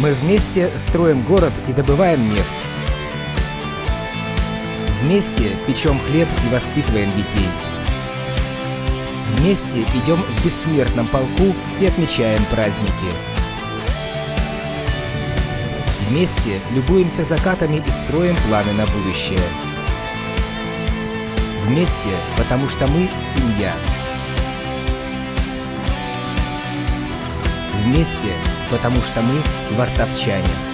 Мы вместе строим город и добываем нефть. Вместе печем хлеб и воспитываем детей. Вместе идем в бессмертном полку и отмечаем праздники. Вместе любуемся закатами и строим планы на будущее. Вместе, потому что мы семья. Вместе, потому что мы вартовчане.